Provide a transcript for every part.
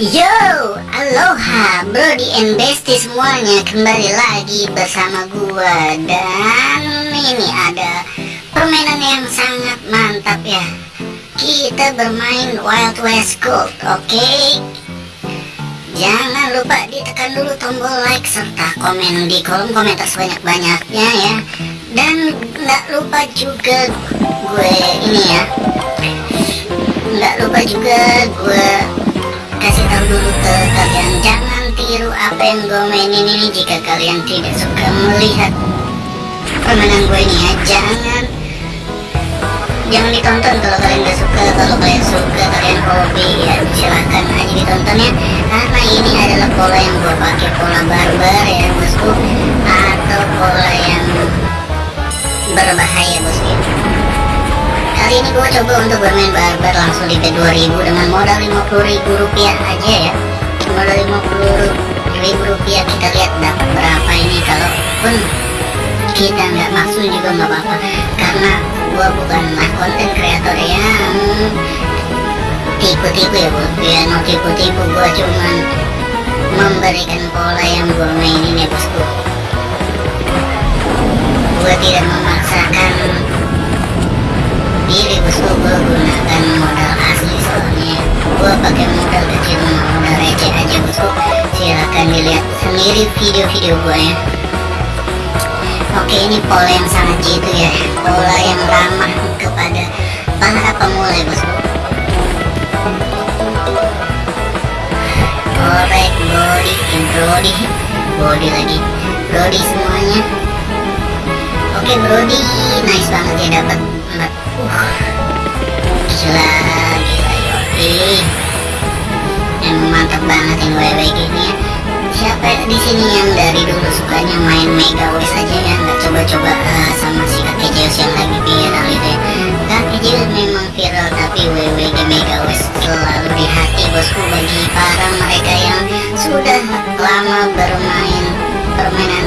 Yo, aloha Brody and Bestie semuanya Kembali lagi bersama gua Dan ini ada permainan yang sangat mantap ya Kita bermain Wild West Gold, oke? Okay? Jangan lupa ditekan dulu tombol like serta komen di kolom komentar sebanyak-banyaknya ya Dan nggak lupa juga gue ini ya Nggak lupa juga gue kasih tahu dulu ke kalian. Jangan tiru apa yang gue mainin ini jika kalian tidak suka melihat permainan gue ini ya. Jangan. Jangan ditonton kalau kalian gak suka. Kalau kalian suka kalian hobi ya silahkan aja ditonton ya. Karena ini adalah pola yang gue pakai pola barbar ya bosku. Atau pola yang berbahaya bosku kali ini gue coba untuk bermain barbar langsung di P2000 dengan modal 50 ribu rupiah aja ya. Modal 50 ribu rupiah kita lihat dapat berapa ini. Kalaupun kita nggak masuk juga nggak apa-apa karena gua bukanlah konten kreator yang tipu-tipu ya bos ya mau tipu-tipu gua cuman memberikan pola yang gua mainin ya bosku sendiri video-video gua ya. Oke ini pola yang sangat jitu ya. Pola yang ramah kepada para pemula bosku Korek, body, brody. Body lagi. Brody semuanya. Oke brody. Nice banget ya dapat uh. Gila, gila yoi Emang mantap banget yang wewe gini ya siapa di sini yang dari dulu sukanya main Mega West aja ya? Nggak coba-coba uh, sama si kakek Zeus yang lagi viral gitu ya. Kakek Zeus memang viral tapi WWG Mega West selalu di hati bosku bagi para mereka yang sudah lama bermain permainan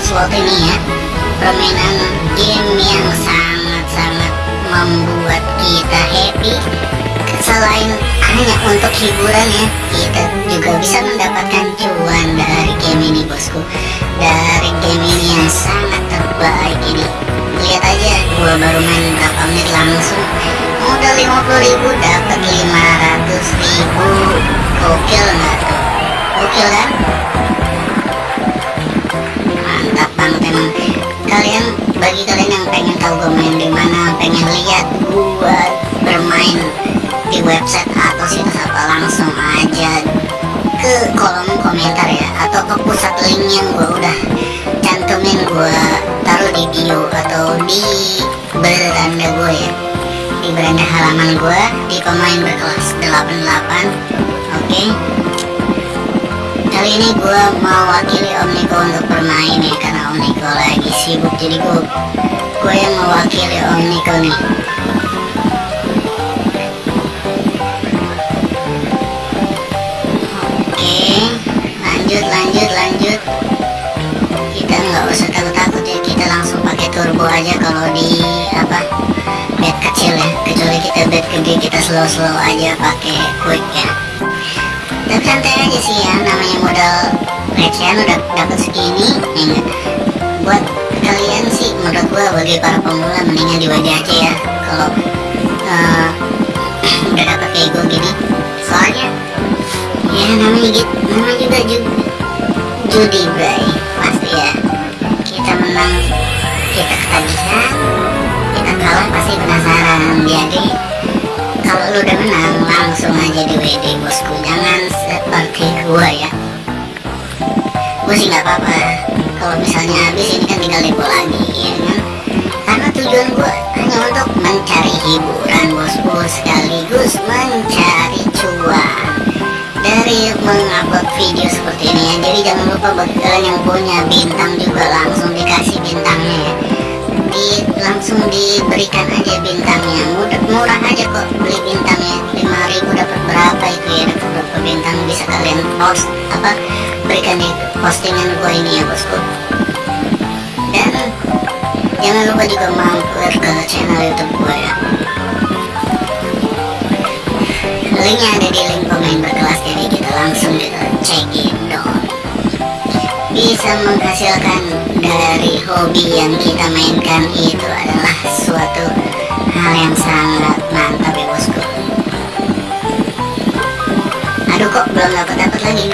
slot ini ya. Permainan game yang sangat-sangat membuat kita happy. Selain hanya untuk hiburan ya. Kita juga bisa mendapatkan cuan dari game ini bosku. Dari game ini yang sangat terbaik ini. Lihat aja gua baru main berapa menit langsung. Modal 50 ribu dapat 500 ribu. Gokil nggak tuh? Gokil kan? Mantap banget emang. Kalian bagi kalian yang pengen tahu gue main di mana pengen lihat gua bermain halaman gue di pemain berkelas 88 oke okay. kali ini gue mewakili Om Niko untuk bermain ya karena Om Niko lagi sibuk jadi gue gue yang mewakili Om Niko nih lanjut lanjut lanjut kita nggak usah takut-takut ya kita langsung pakai turbo aja kalau di gede kita slow-slow aja pakai quick ya. Tapi santai aja sih ya namanya modal recehan udah dapat segini ya buat kalian sih menurut gua bagi para pemula mendingan di wajah aja ya. Kalau uh, udah dapat kayak gue gini. Soalnya ya namanya gitu namanya juga judi, judi bray. Pasti ya. Kita menang kita ketagihan kita kalah pasti penasaran. Jadi kalau lu udah menang langsung aja di WD bosku. Jangan seperti gua ya. Gua sih nggak apa-apa. Kalau misalnya habis ini kan tinggal depo lagi ya kan? Karena tujuan gua hanya untuk mencari hiburan bosku. Sekaligus mencari cuan. Dari mengupload video seperti ini ya. Jadi jangan lupa bagi kalian yang punya bintang juga langsung dikasih bintangnya ya. Di, langsung diberikan aja bintangnya. Murah, murah aja kok apa berikan di postingan gue ini ya bosku. Dan jangan lupa juga mampir ke channel youtube gue ya. Linknya ada di link komen berkelas ya langsung kita cekidot bisa menghasilkan dari hobi yang kita mainkan itu adalah suatu hal yang sangat mantap ya bosku. Aduh kok belum dapat lagi.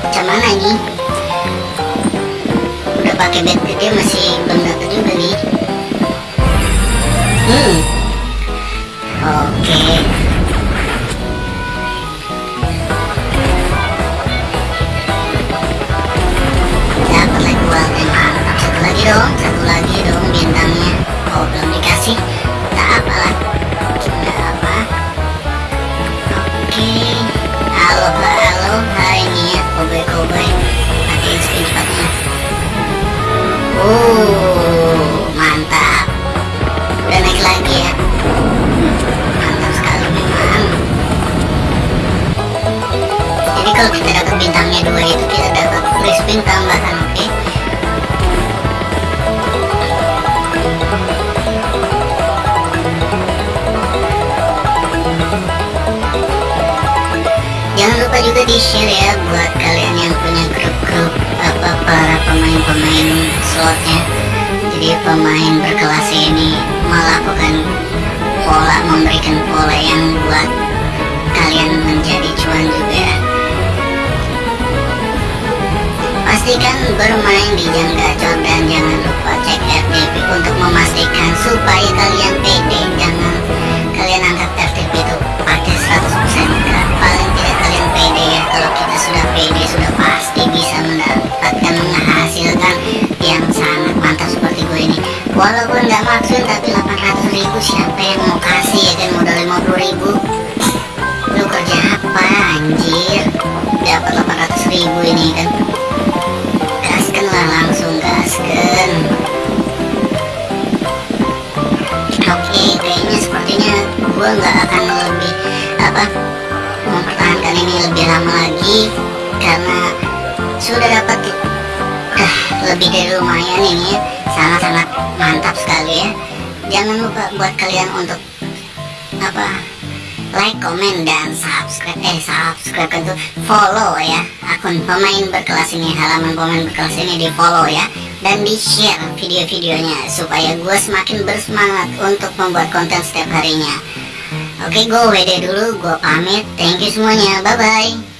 Macam mana ini? Udah pakai bed gede masih belum dapat juga nih kalau kita dapat bintangnya dua itu kita dapat free spin tambahan oke jangan lupa juga di share ya buat kalian yang punya grup-grup apa para pemain-pemain slotnya. Jadi pemain berkelas ini melakukan pola memberikan pola yang bermain di jam gacor dan jangan lupa cek RTP untuk memastikan supaya kalian sudah dapat uh, lebih dari lumayan ini ya. Sangat-sangat mantap sekali ya. Jangan lupa buat kalian untuk apa like, komen, dan subscribe eh subscribe itu follow ya akun pemain berkelas ini halaman pemain berkelas ini di follow ya. Dan di share video-videonya supaya gue semakin bersemangat untuk membuat konten setiap harinya. Oke gue WD dulu gue pamit. Thank you semuanya. Bye bye